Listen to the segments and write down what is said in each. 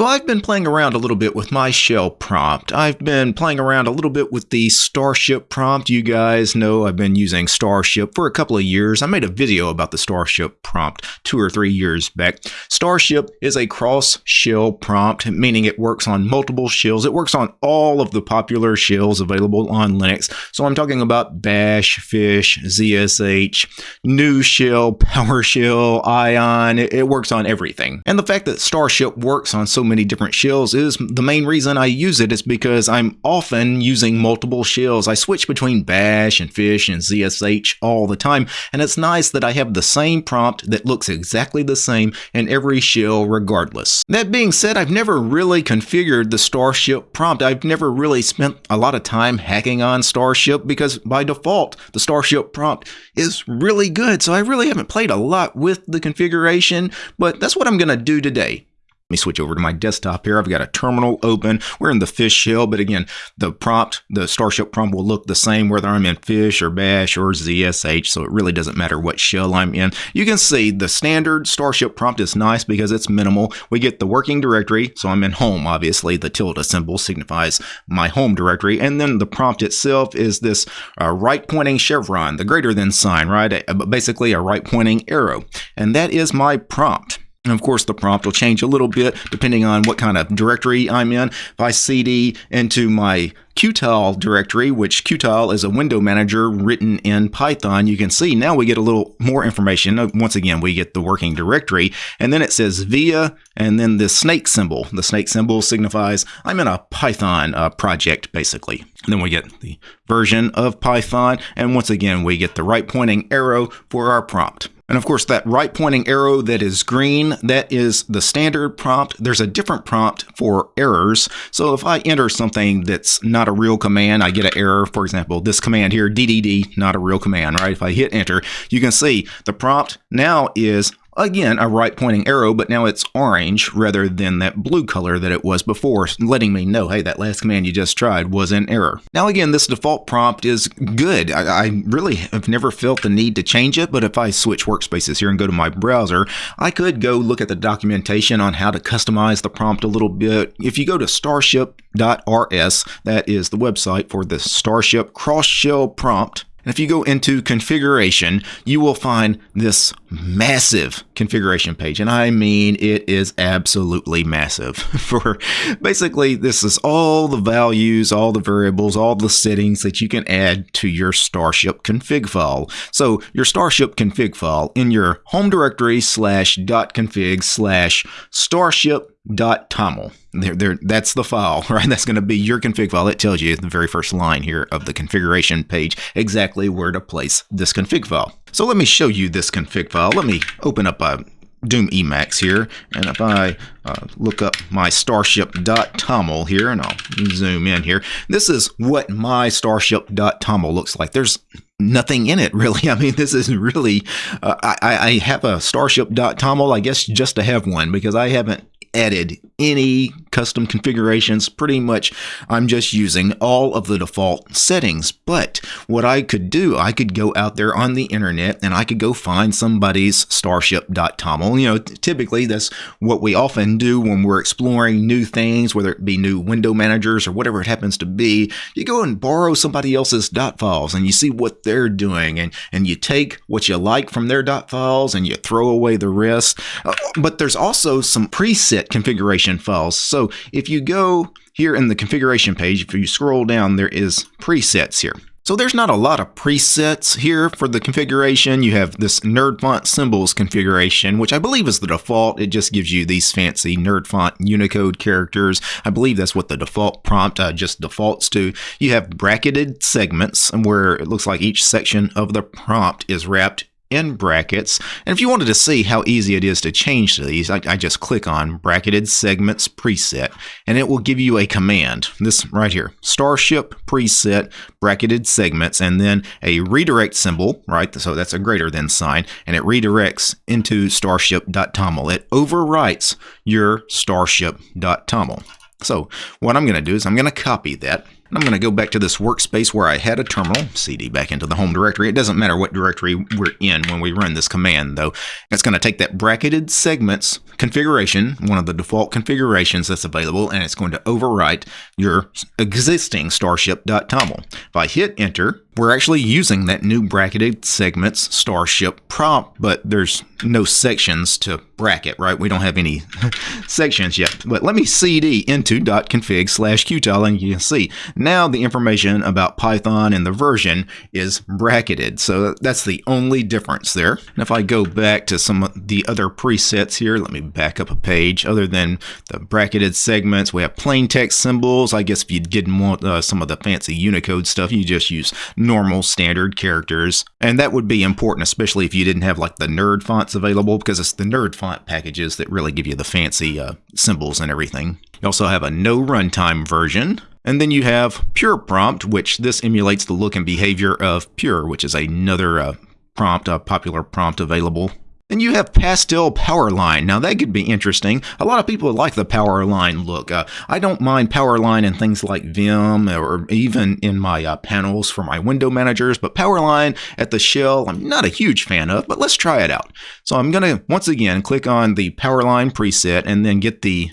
So I've been playing around a little bit with my shell prompt. I've been playing around a little bit with the Starship prompt. You guys know I've been using Starship for a couple of years. I made a video about the Starship prompt two or three years back. Starship is a cross shell prompt, meaning it works on multiple shells. It works on all of the popular shells available on Linux. So I'm talking about Bash, Fish, ZSH, Nushell, PowerShell, Ion. It, works on everything. And the fact that Starship works on so many different shells is the main reason I use it is because I'm often using multiple shells. I switch between bash and fish and ZSH all the time, and it's nice that I have the same prompt that looks exactly the same in every shell regardless. That being said, I've never really configured the Starship prompt. I've never really spent a lot of time hacking on Starship because by default, the Starship prompt is really good, so I really haven't played a lot with the configuration, but that's what I'm going to do today. Let me switch over to my desktop here. I've got a terminal open. We're in the fish shell, but again, the prompt, the Starship prompt will look the same whether I'm in fish or bash or ZSH, so it really doesn't matter what shell I'm in. You can see the standard Starship prompt is nice because it's minimal. We get the working directory, so I'm in home, obviously. The tilde symbol signifies my home directory, and then the prompt itself is this uh, right-pointing chevron, the greater than sign, right? Basically a right-pointing arrow, and that is my prompt. And of course, the prompt will change a little bit depending on what kind of directory I'm in. If I cd into my Qtile directory, which Qtile is a window manager written in Python, you can see now we get a little more information. Once again, we get the working directory, and then it says via, and then the snake symbol. The snake symbol signifies I'm in a Python uh, project, basically. And then we get the version of Python, and once again, we get the right pointing arrow for our prompt. And of course, that right pointing arrow that is green, that is the standard prompt. There's a different prompt for errors. So if I enter something that's not a real command, I get an error. For example, this command here, DDD, not a real command, right? If I hit enter, you can see the prompt now is Again, a right pointing arrow, but now it's orange rather than that blue color that it was before, letting me know, hey, that last command you just tried was an error. Now again, this default prompt is good. I, I really have never felt the need to change it, but if I switch workspaces here and go to my browser, I could go look at the documentation on how to customize the prompt a little bit. If you go to starship.rs, that is the website for the Starship Cross Shell prompt, and if you go into configuration, you will find this massive configuration page. And I mean, it is absolutely massive. For basically, this is all the values, all the variables, all the settings that you can add to your Starship config file. So your Starship config file in your home directory slash dot config slash starship .toml. There, there, that's the file, right? That's going to be your config file. It tells you the very first line here of the configuration page exactly where to place this config file. So let me show you this config file. Let me open up a Doom Emacs here, and if I uh, look up my starship.toml here, and I'll zoom in here, this is what my starship.toml looks like. There's nothing in it really. I mean, this is really, uh, I, I have a starship.toml, I guess just to have one because I haven't added any custom configurations. Pretty much, I'm just using all of the default settings. But what I could do, I could go out there on the internet and I could go find somebody's starship.toml. You know, typically that's what we often do when we're exploring new things, whether it be new window managers or whatever it happens to be. You go and borrow somebody else's dot files and you see what they're doing and, and you take what you like from their dot files and you throw away the rest. Uh, but there's also some preset configuration files. So if you go here in the configuration page, if you scroll down, there is presets here. So there's not a lot of presets here for the configuration. You have this nerd font symbols configuration, which I believe is the default. It just gives you these fancy nerd font Unicode characters. I believe that's what the default prompt uh, just defaults to. You have bracketed segments and where it looks like each section of the prompt is wrapped in brackets. And if you wanted to see how easy it is to change these, I, I, just click on bracketed segments preset and it will give you a command. This right here, starship preset bracketed segments and then a redirect symbol, right? So that's a greater than sign and it redirects into starship.toml. It overwrites your starship.toml. So what I'm going to do is I'm going to copy that I'm going to go back to this workspace where I had a terminal, cd back into the home directory. It doesn't matter what directory we're in when we run this command, though. It's going to take that bracketed segments configuration, one of the default configurations that's available, and it's going to overwrite your existing starship.toml. If I hit enter, we're actually using that new bracketed segments starship prompt, but there's no sections to bracket, right? We don't have any sections yet. But let me cd into .config slash qtile and you can see now the information about Python and the version is bracketed. So that's the only difference there. And if I go back to some of the other presets here, let me back up a page. Other than the bracketed segments, we have plain text symbols. I guess if you didn't want uh, some of the fancy Unicode stuff, you just use normal standard characters. And that would be important, especially if you didn't have like the nerd fonts available, because it's the nerd font packages that really give you the fancy uh, symbols and everything. You also have a no runtime version. And then you have Pure Prompt, which this emulates the look and behavior of Pure, which is another uh, prompt, a popular prompt available then you have Pastel Powerline. Now that could be interesting. A lot of people like the Powerline look. Uh, I don't mind Powerline in things like Vim or even in my uh, panels for my window managers, but Powerline at the shell I'm not a huge fan of, but let's try it out. So I'm going to once again click on the Powerline preset and then get the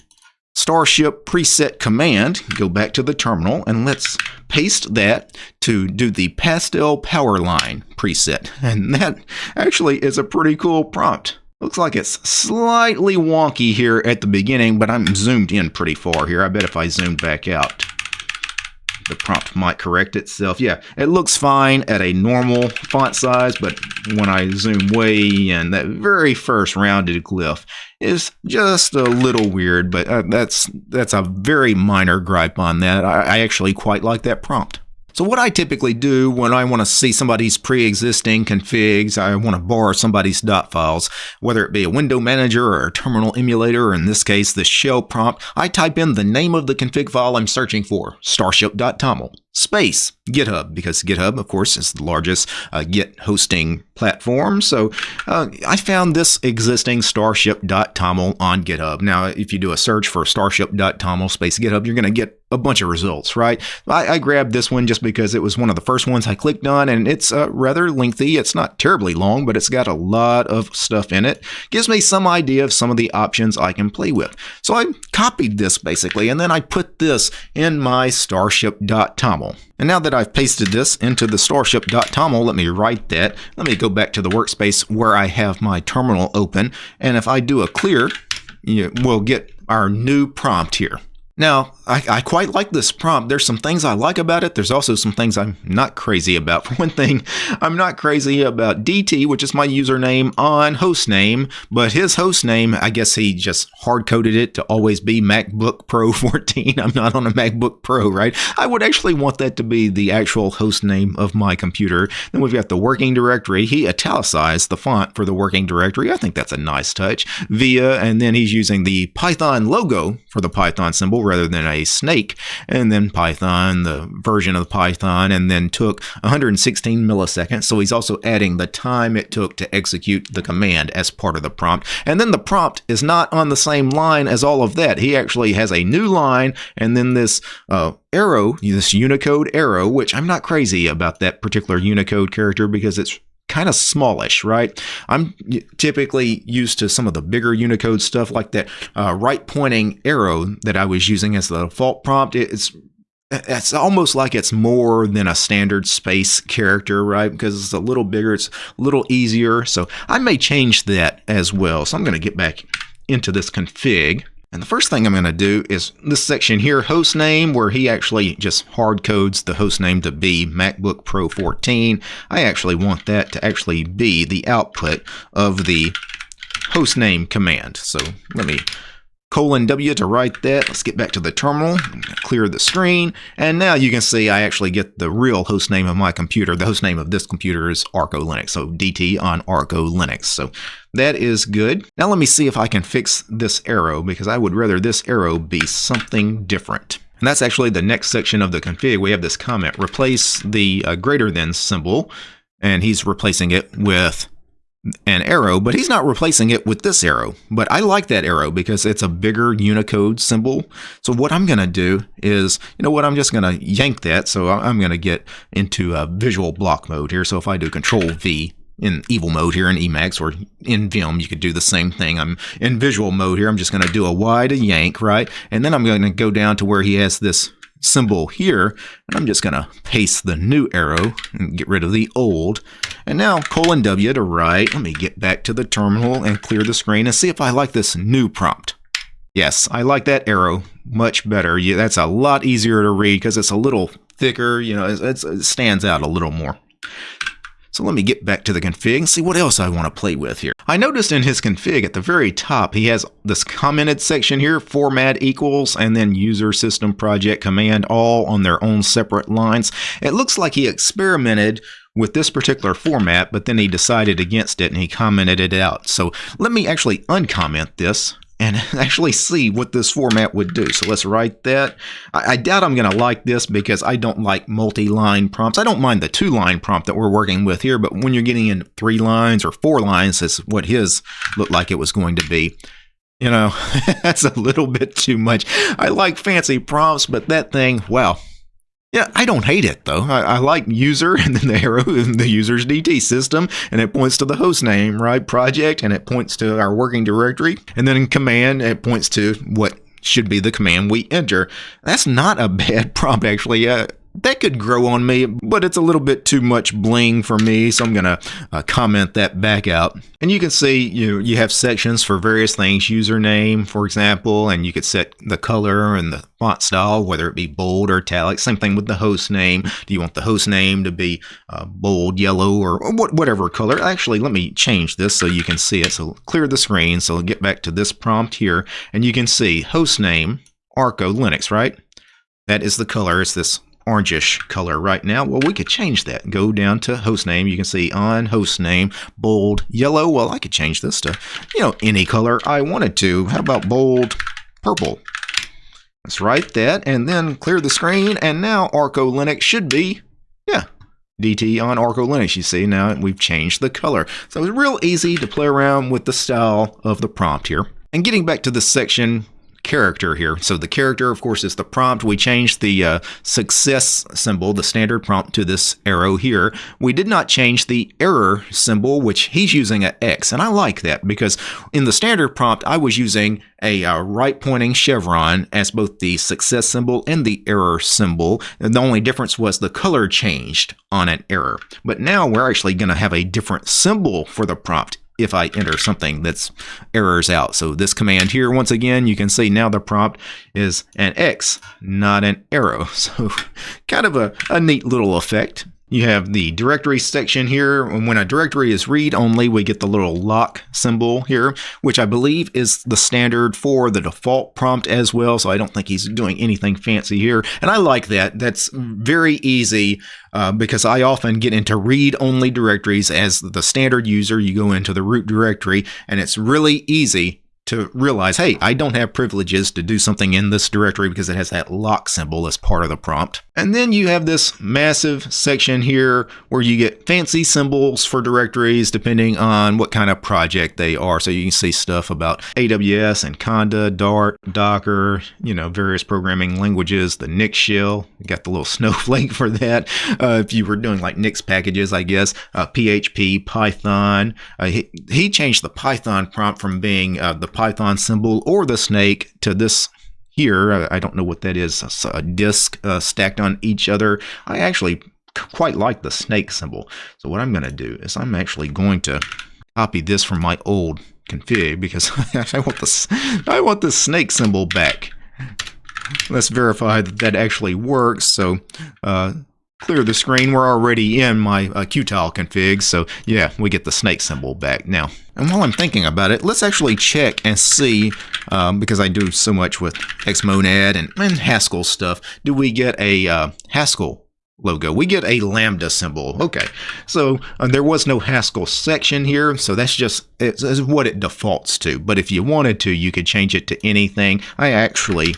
Starship preset command, go back to the terminal, and let's paste that to do the pastel power line preset. And that actually is a pretty cool prompt. Looks like it's slightly wonky here at the beginning, but I'm zoomed in pretty far here. I bet if I zoom back out, the prompt might correct itself. Yeah, it looks fine at a normal font size, but when I zoom way in, that very first rounded glyph is just a little weird, but uh, that's that's a very minor gripe on that. I, I actually quite like that prompt. So what I typically do when I want to see somebody's pre-existing configs, I want to borrow somebody's dot files, whether it be a window manager or a terminal emulator, or in this case, the shell prompt, I type in the name of the config file I'm searching for, starship.toml space GitHub because GitHub, of course, is the largest uh, Git hosting platform. So uh, I found this existing starship.toml on GitHub. Now, if you do a search for starship.toml space GitHub, you're going to get a bunch of results, right? I, I, grabbed this one just because it was one of the first ones I clicked on, and it's uh, rather lengthy. It's not terribly long, but it's got a lot of stuff in it. Gives me some idea of some of the options I can play with. So I copied this basically, and then I put this in my starship.toml. And now that I've pasted this into the starship.toml, let me write that. Let me go back to the workspace where I have my terminal open. And if I do a clear, we'll get our new prompt here. Now, I, I, quite like this prompt. There's some things I like about it. There's also some things I'm not crazy about. For one thing, I'm not crazy about DT, which is my username on hostname, but his hostname, I guess he just hard coded it to always be MacBook Pro 14. I'm not on a MacBook Pro, right? I would actually want that to be the actual hostname of my computer. Then we've got the working directory. He italicized the font for the working directory. I think that's a nice touch. Via, and then he's using the Python logo for the Python symbol rather than a snake. And then Python, the version of Python, and then took 116 milliseconds. So he's also adding the time it took to execute the command as part of the prompt. And then the prompt is not on the same line as all of that. He actually has a new line and then this uh, arrow, this Unicode arrow, which I'm not crazy about that particular Unicode character because it's kind of smallish, right? I'm typically used to some of the bigger Unicode stuff like that uh, right pointing arrow that I was using as the default prompt. It's it's almost like it's more than a standard space character, right? Because it's a little bigger, it's a little easier. So I may change that as well. So I'm going to get back into this config. And the first thing I'm going to do is this section here, host name, where he actually just hard codes the host name to be MacBook Pro 14. I actually want that to actually be the output of the host name command. So let me colon W to write that. Let's get back to the terminal, clear the screen, and now you can see I actually get the real host name of my computer. The host name of this computer is Arco Linux, so DT on Arco Linux. So that is good. Now let me see if I can fix this arrow because I would rather this arrow be something different. And that's actually the next section of the config. We have this comment, replace the uh, greater than symbol, and he's replacing it with an arrow, but he's not replacing it with this arrow. But I like that arrow because it's a bigger Unicode symbol. So what I'm going to do is, you know what, I'm just going to yank that. So I'm going to get into a visual block mode here. So if I do Control V, in evil mode here in Emacs or in Vim, you could do the same thing. I'm in visual mode here. I'm just going to do a Y to yank, right? And then I'm going to go down to where he has this symbol here. And I'm just going to paste the new arrow and get rid of the old. And now colon W to write. Let me get back to the terminal and clear the screen and see if I like this new prompt. Yes, I like that arrow much better. Yeah, that's a lot easier to read because it's a little thicker. You know, it stands out a little more. So let me get back to the config and see what else I want to play with here. I noticed in his config at the very top, he has this commented section here, format equals, and then user system project command all on their own separate lines. It looks like he experimented with this particular format, but then he decided against it and he commented it out. So let me actually uncomment this and actually see what this format would do. So let's write that. I, I doubt I'm going to like this because I don't like multi-line prompts. I don't mind the two-line prompt that we're working with here, but when you're getting in three lines or four lines, that's what his looked like it was going to be. You know, that's a little bit too much. I like fancy prompts, but that thing, well, yeah, I don't hate it though. I, I, like user and then the arrow in the user's DT system, and it points to the host name, right? Project, and it points to our working directory, and then in command, it points to what should be the command we enter. That's not a bad prompt, actually. Uh, that could grow on me, but it's a little bit too much bling for me, so I'm going to uh, comment that back out. And you can see you you have sections for various things, username, for example, and you could set the color and the font style, whether it be bold or italic. Same thing with the host name. Do you want the host name to be uh, bold, yellow, or whatever color? Actually, let me change this so you can see it. So clear the screen. So get back to this prompt here, and you can see host name, Arco Linux, right? That is the color. It's this orangish color right now. Well, we could change that. Go down to host name. You can see on host name, bold, yellow. Well, I could change this to, you know, any color I wanted to. How about bold, purple? Let's write that and then clear the screen. And now Arco Linux should be, yeah, DT on Arco Linux. You see now we've changed the color. So it's real easy to play around with the style of the prompt here. And getting back to this section, character here. So the character, of course, is the prompt. We changed the uh, success symbol, the standard prompt, to this arrow here. We did not change the error symbol, which he's using an X. And I like that because in the standard prompt, I was using a uh, right pointing chevron as both the success symbol and the error symbol. And the only difference was the color changed on an error. But now we're actually going to have a different symbol for the prompt if I enter something that's errors out. So this command here, once again, you can see now the prompt is an X, not an arrow. So kind of a, a neat little effect. You have the directory section here. And when a directory is read-only, we get the little lock symbol here, which I believe is the standard for the default prompt as well, so I don't think he's doing anything fancy here. And I like that. That's very easy uh, because I often get into read-only directories as the standard user. You go into the root directory, and it's really easy to realize, hey, I don't have privileges to do something in this directory because it has that lock symbol as part of the prompt. And then you have this massive section here where you get fancy symbols for directories depending on what kind of project they are. So you can see stuff about AWS and Conda, Dart, Docker, you know, various programming languages, the Nix shell, you got the little snowflake for that. Uh, if you were doing like Nix packages, I guess, uh, PHP, Python. Uh, he, he, changed the Python prompt from being uh, the Python symbol or the snake to this here. I don't know what that is. A disk uh, stacked on each other. I actually quite like the snake symbol. So what I'm going to do is I'm actually going to copy this from my old config because I want this I want the snake symbol back. Let's verify that that actually works. So uh, clear the screen. We're already in my uh, Qtile config, so yeah, we get the snake symbol back now. And while I'm thinking about it, let's actually check and see, um, because I do so much with Xmonad and, and Haskell stuff, do we get a uh, Haskell logo. We get a lambda symbol. Okay, so uh, there was no Haskell section here, so that's just it's, it's what it defaults to. But if you wanted to, you could change it to anything. I actually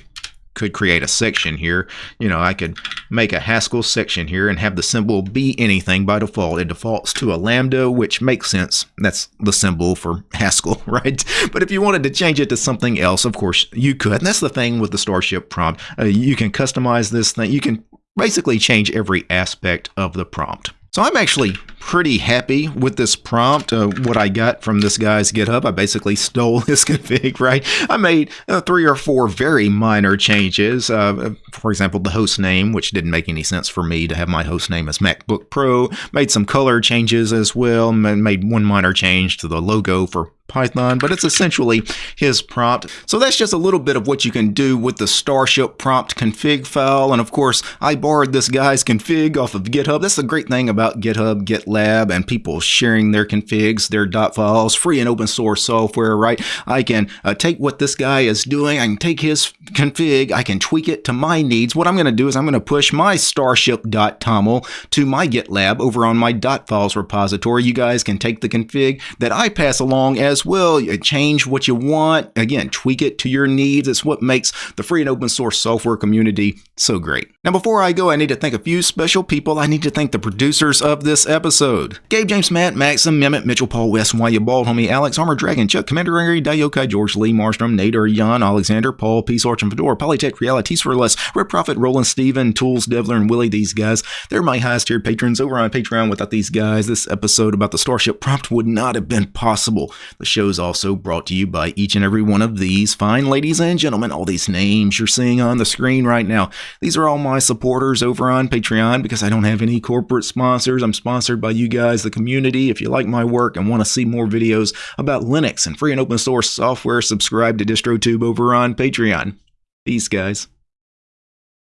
could create a section here. You know, I could make a Haskell section here and have the symbol be anything by default. It defaults to a lambda, which makes sense. That's the symbol for Haskell, right? But if you wanted to change it to something else, of course you could. And that's the thing with the Starship prompt. Uh, you can customize this thing. You can basically change every aspect of the prompt. So I'm actually pretty happy with this prompt. Uh, what I got from this guy's GitHub, I basically stole his config, right? I made uh, three or four very minor changes. Uh, for example, the host name, which didn't make any sense for me to have my host name as MacBook Pro. Made some color changes as well. Made one minor change to the logo for Python, but it's essentially his prompt. So that's just a little bit of what you can do with the Starship prompt config file. And of course, I borrowed this guy's config off of GitHub. That's the great thing about GitHub, GitLab, and people sharing their configs, their dot files, free and open source software, right? I can uh, take what this guy is doing, I can take his config, I can tweak it to my needs. What I'm going to do is I'm going to push my starship.toml to my GitLab over on my dot files repository. You guys can take the config that I pass along as as well. Change what you want. Again, tweak it to your needs. It's what makes the free and open source software community so great. Now, before I go, I need to thank a few special people. I need to thank the producers of this episode Gabe, James, Matt, Maxim, Mehmet, Mitchell, Paul, West, You Bald, Homie, Alex, Armor Dragon, Chuck, Commander Angry, Dayokai, George Lee, Marstrom, Nader, Jan, Alexander, Paul, Peace, Arch, and Fedora, Polytech, Realities for Less, Red Prophet, Roland, Steven, Tools, Devler, and Willie. These guys, they're my highest tier patrons over on Patreon. Without these guys, this episode about the Starship prompt would not have been possible. The show's also brought to you by each and every one of these fine ladies and gentlemen. All these names you're seeing on the screen right now. These are all my supporters over on Patreon because I don't have any corporate sponsors. I'm sponsored by you guys, the community. If you like my work and want to see more videos about Linux and free and open source software, subscribe to DistroTube over on Patreon. Peace, guys.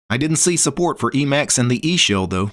I didn't see support for Emacs and the eShell, though.